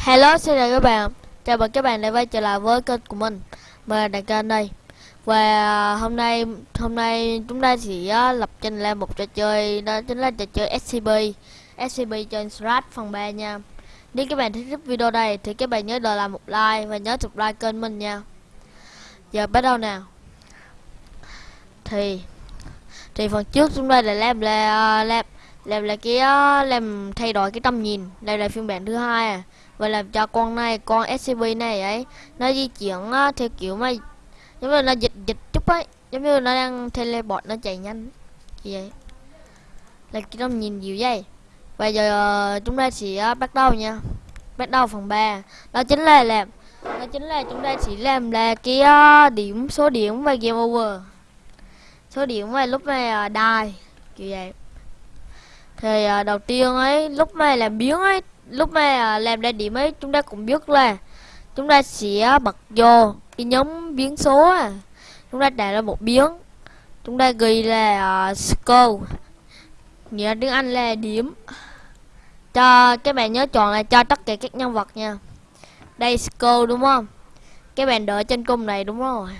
Hello, xin chào các bạn. Chào mừng các bạn đã quay trở lại với kênh của mình. Mình là Đại kênh đây. Và à, hôm nay hôm nay chúng ta sẽ à, lập trình lên một trò chơi đó chính là trò chơi SCP. SCP trên Strat phần 3 nha. Nếu các bạn thích video này thì các bạn nhớ đợi lại một like và nhớ subscribe kênh mình nha. Giờ bắt đầu nào. Thì thì phần trước chúng ta đã làm là à, làm làm là cái làm thay đổi cái tầm nhìn. Đây là phiên bản thứ hai à và làm cho con này con scp này ấy nó di chuyển uh, theo kiểu mà giống như nó dịch dịch chút ấy giống như nó đang teleport nó chạy nhanh như vậy. Là cái nó nhìn dịu vậy. Bây giờ uh, chúng ta sẽ uh, bắt đầu nha. Bắt đầu phần 3 đó chính là làm đó chính là chúng ta chỉ làm là cái uh, điểm số điểm và game over. Số điểm và lúc này uh, die kiểu vậy. Thì uh, đầu tiên ấy lúc này làm biến ấy lúc mà làm ra điểm ấy chúng ta cũng biết là chúng ta sẽ bật vô cái nhóm biến số à chúng ta tạo ra một biến. Chúng ta ghi là uh, score. Nghĩa tiếng anh là điểm. Cho các bạn nhớ chọn là cho tất cả các nhân vật nha. Đây score đúng không? Các bạn đợi trên cung này đúng rồi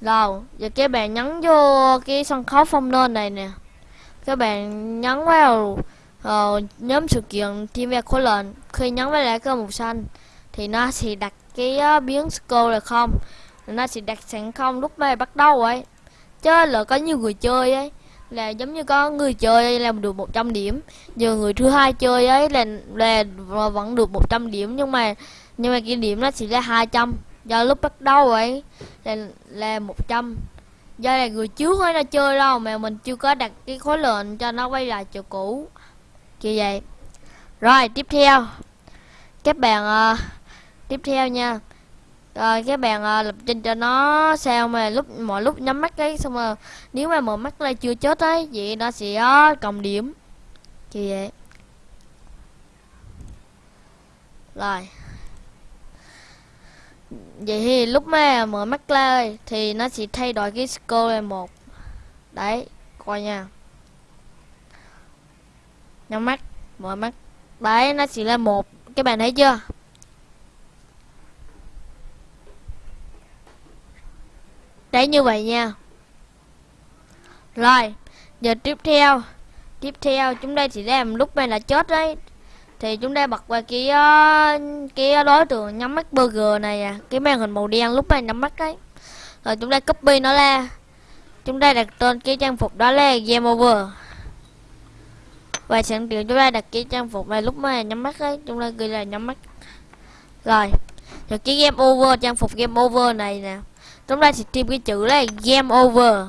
rồi giờ các bạn nhấn vô cái sân khấu phong lên này nè. Các bạn nhấn vào ờ, nhóm sự kiện team khối lệnh khi nhấn vào lại cơ màu xanh thì nó sẽ đặt cái uh, biến score là không. Nó sẽ đặt sẵn không lúc mà bắt đầu ấy. Chứ là có nhiều người chơi ấy là giống như có người chơi làm được 100 điểm. Giờ người thứ hai chơi ấy là là vẫn được 100 điểm nhưng mà nhưng mà cái điểm nó chỉ là 200 do lúc bắt đầu ấy là là 100 do là người trước ấy nó chơi đâu mà mình chưa có đặt cái khối lệnh cho nó quay lại chỗ cũ như vậy. Rồi tiếp theo. Các bạn uh, tiếp theo nha. Rồi các bạn uh, lập trình cho nó sao mà lúc mọi lúc nhắm mắt cái xong rồi nếu mà mở mắt lại chưa chết ấy vậy nó sẽ uh, cộng điểm. Như vậy. Rồi. Vậy thì lúc mà mở mắt lên thì nó sẽ thay đổi cái score là một. Đấy coi nha nhắm mắt, mở mắt. Đấy, nó chỉ là một. Các bạn thấy chưa? Đấy, như vậy nha. Rồi, giờ tiếp theo. Tiếp theo, chúng ta chỉ làm lúc này là chết đấy. Thì chúng ta bật qua cái ờ, cái đối tượng nhắm mắt burger này à. Cái màn hình màu đen lúc này nhắm mắt đấy. Rồi chúng ta copy nó ra. Chúng ta đặt tên cái trang phục đó là game over và sẵn tiện chúng ta đặt cái trang phục này lúc mà nhắm mắt ấy, chúng ta ghi là nhắm mắt. Rồi rồi cái game over, trang phục game over này nè. Chúng ta sẽ tìm cái chữ là game over.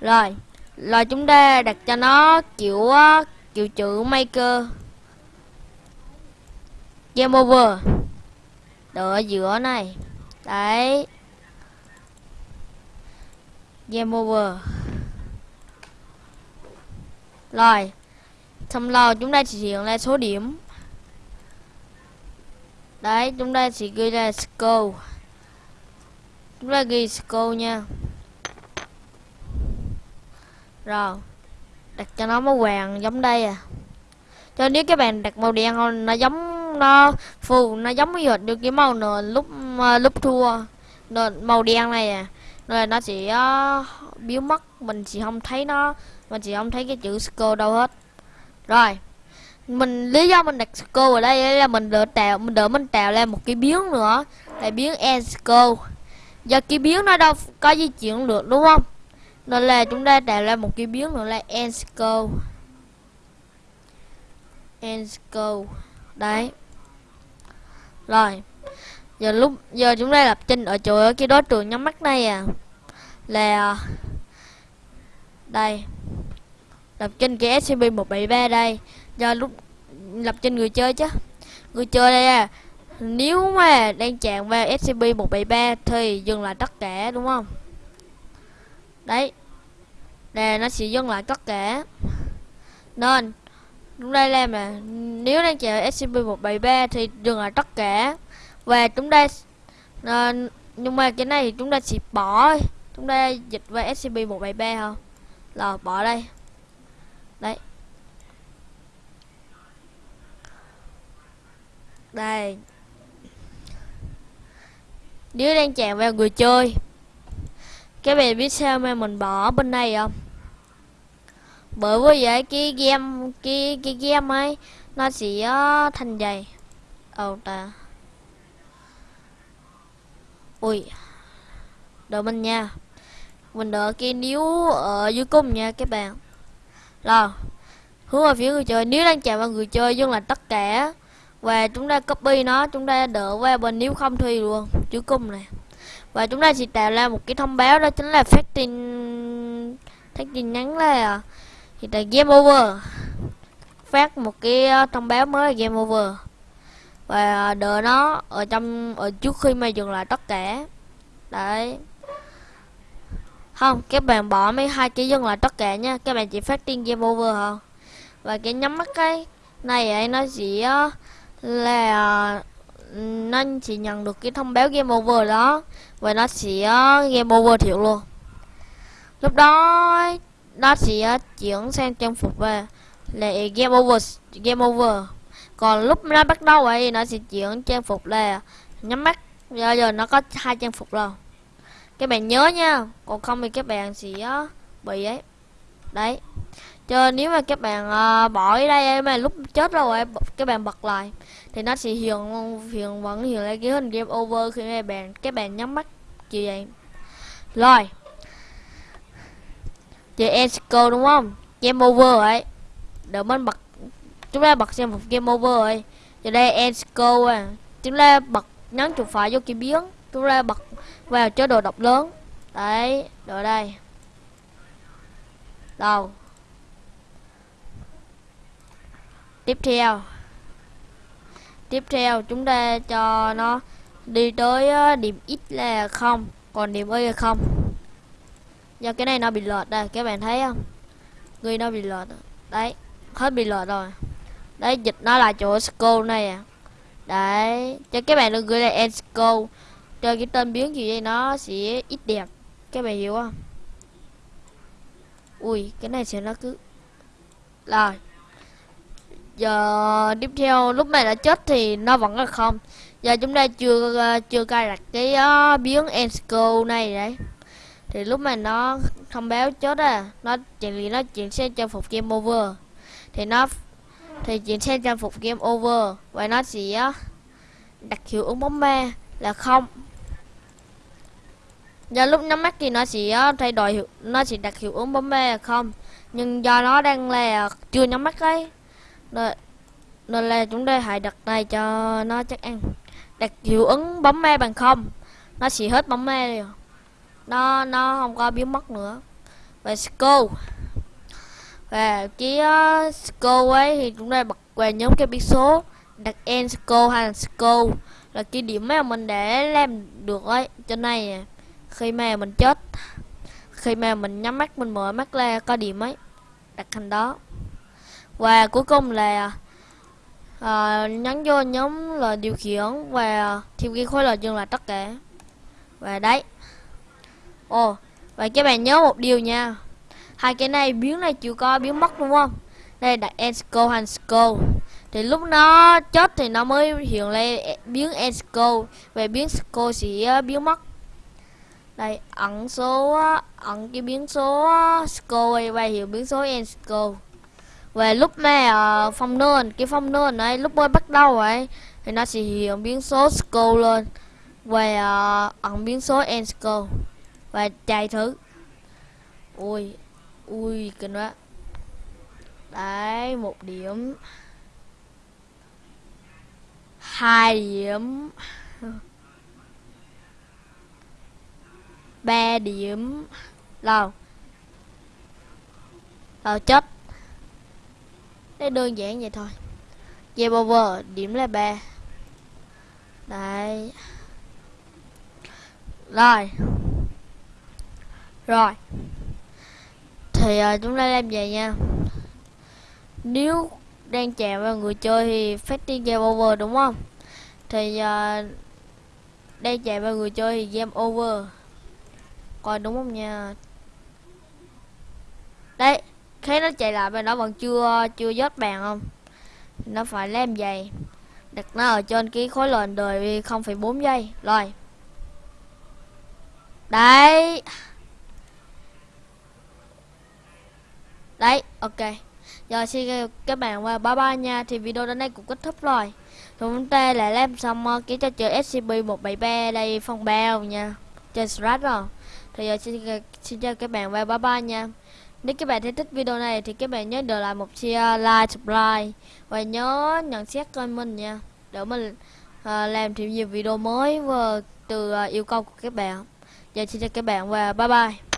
Rồi rồi chúng ta đặt cho nó kiểu ờ, kiểu chữ maker. Game over. Đợi ở giữa này. Đấy. Game over rồi Xong rồi chúng ta chỉ hiện là số điểm. Đấy chúng ta chỉ ghi là score. Chúng ta ghi score nha. Rồi Đặt cho nó màu vàng giống đây à. Cho nếu các bạn đặt màu đen không Nó giống Nó phù Nó giống như được cái màu nền lúc uh, lúc thua. Nền Màu đen này à. Rồi nó sẽ uh, biến mất Mình chỉ không thấy nó mình chỉ không thấy cái chữ score đâu hết. Rồi, mình, lý do mình đặt score ở đây là mình đỡ tạo mình đỡ mình tạo ra một cái biến nữa. Là biến end score do cái biến nó đâu có di chuyển được, đúng không? Nên là chúng ta tạo ra một cái biến nữa là end score end đấy. Rồi, giờ lúc, giờ chúng ta lập trình ở chỗ ở cái đối tượng nhắm mắt này à. Là đây. Lập trên cái SCP-173 đây. Do lúc lập trên người chơi chứ. Người chơi đây à. Nếu mà đang chạm vào SCP-173 thì dừng lại tất cả đúng không? Đấy. Nè nó sẽ dừng lại tất cả. Nên chúng đây làm mà nếu đang chạm SCP-173 thì dừng lại tất cả. Và chúng ta à, nhưng mà cái này thì chúng ta sẽ bỏ chúng ta dịch vào SCP-173 không là bỏ đây đấy. Đây. Nếu đang chạm vào người chơi. Các bạn biết sao mà mình bỏ bên này không? Bởi vì vậy cái game, cái cái game ấy, nó sẽ ờ, thành dày. Ồ, ta. Ui. Đợi mình nha mình đợi cái níu ở dưới cung nha các bạn. Rồi, hướng vào phía người chơi. Nếu đang chạm vào người chơi nhưng là tất cả và chúng ta copy nó, chúng ta đỡ qua bên nếu không thuy luôn chữ cung này. Và chúng ta sẽ tạo ra một cái thông báo đó chính là phát tin phát tin nhắn là thì là game over. Phát một cái ờ, thông báo mới là game over. Và đợi nó ở trong, ở trước khi mà dừng lại tất cả. Đấy không các bạn bỏ mấy hai cái dừng lại tất cả nha. Các bạn chỉ phát tin game over hả? Và cái nhắm mắt cái này ấy, nó chỉ là, nó chỉ nhận được cái thông báo game over đó. Và nó sẽ game over thiệu luôn. Lúc đó, nó sẽ chuyển sang trang phục về là game over game over. Còn lúc nó bắt đầu ấy, nó sẽ chuyển trang phục là nhắm mắt. Giờ giờ nó có hai trang phục rồi các bạn nhớ nha còn không thì các bạn sẽ ờ, bị ấy. Đấy. Cho nếu mà các bạn uh, bỏ ở đây mà lúc chết rồi các bạn bật lại thì nó sẽ hiện hiện vẫn hiện lại cái hình game over khi các bạn các bạn nhắm mắt như vậy. Rồi. Chơi Esco đúng không? Game over ấy. Đợi mình bật chúng ta bật xem một game over rồi giờ đây Esco à. Chúng ta bật nhấn chuột phải vô kia biến chúng ta bật vào chế độ độc lớn. Đấy, rồi đây. Đầu tiếp theo. Tiếp theo, chúng ta cho nó đi tới điểm x là không, còn điểm y là không. Do cái này nó bị lọt đây, các bạn thấy không? Ghi nó bị lọt đấy, hết bị lọt rồi. Đấy, dịch nó là chỗ school này à. Đấy, cho các bạn đừng gửi là end school cho cái tên biến gì đây? Nó sẽ ít đẹp. Các bạn hiểu không? Ui cái này sẽ nó cứ rồi. Giờ tiếp theo lúc này đã chết thì nó vẫn là không. Giờ chúng ta chưa ờ, chưa cài đặt cái uh, biến ensco này đấy. Thì lúc mà nó thông báo chết à. Nó chuyện gì nó chuyển sang trang phục game over. Thì nó thì chuyển sang trang phục game over. Và nó sẽ ờ, đặt hiệu ứng bóng ma là không do lúc nhắm mắt thì nó sẽ ờ, thay đổi hiệu nó sẽ đặt hiệu ứng bóng ma không? Nhưng do nó đang là chưa nhắm mắt ấy. Nên, nên là chúng ta hãy đặt này cho nó chắc ăn. Đặt hiệu ứng bóng me bằng không nó sẽ hết bóng me rồi. Nó nó không có biến mất nữa. Và school và cái ờ, uh, school ấy thì chúng ta bật về nhóm cái biến số đặt end school hay là school là cái điểm mà mình để làm được ấy trên này khi mà mình chết khi mà mình nhắm mắt mình mở mắt ra có điểm ấy đặt thành đó. Và cuối cùng là ờ, à, nhấn vô nhóm là điều khiển và thêm cái khối là dừng là tất cả. Và đấy. Ồ và các bạn nhớ một điều nha. Hai cái này biến này chịu có biến mất đúng không? Đây đặt ensco hành sco thì lúc nó chết thì nó mới hiện lên biến ensco về biến sco sẽ biến mất đây ẩn số ẩn cái biến số score và hiệu biến số ensco về lúc mà uh, ờ, phong nơn cái phong nơn này lúc mới bắt đầu ấy thì nó sẽ hiện biến số score lên. Về uh, ờ, ẩn biến số ensco và chạy thử. Ui ui kinh quá. Đấy một điểm. Hai điểm. Ba điểm. Đâu ờ chết Đấy đơn giản vậy thôi. Game over điểm là ba. Đấy. Rồi. Rồi. Thì uh, chúng ta làm vậy nha. Nếu đang chạm vào người chơi thì phát tiên game over đúng không? Thì uh, Đang chạm vào người chơi thì game over. Coi đúng không nha? Đấy Thấy nó chạy lại bên nó vẫn chưa chưa dốt bàn không? Nó phải làm vậy đặt nó ở trên cái khối lệnh đời 0,4 giây. Rồi. Đấy. Đấy ok. Giờ xin các bạn qua bye bye nha. Thì video đến đây cũng kết thúc rồi. Chúng ta lại làm xong ờ, cái trò chơi scp 173 đây phong bao nha. Trên strat rồi thì giờ xin, xin chào các bạn và bye bye nha. Nếu các bạn thấy thích video này thì các bạn nhớ để lại một share ờ, like subscribe và nhớ nhận xét kênh mình nha. Để mình uh, làm thêm nhiều video mới và từ uh, yêu cầu của các bạn. Giờ xin chào các bạn và bye bye.